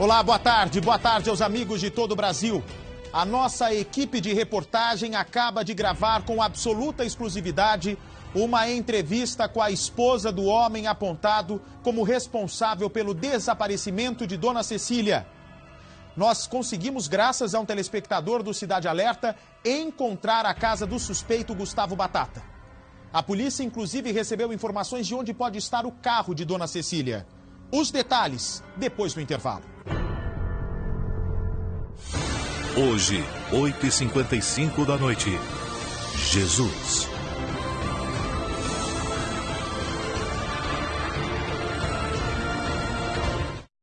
Olá, boa tarde. Boa tarde aos amigos de todo o Brasil. A nossa equipe de reportagem acaba de gravar com absoluta exclusividade uma entrevista com a esposa do homem apontado como responsável pelo desaparecimento de Dona Cecília. Nós conseguimos, graças a um telespectador do Cidade Alerta, encontrar a casa do suspeito Gustavo Batata. A polícia, inclusive, recebeu informações de onde pode estar o carro de Dona Cecília. Os detalhes depois do intervalo. Hoje, 8h55 da noite. Jesus.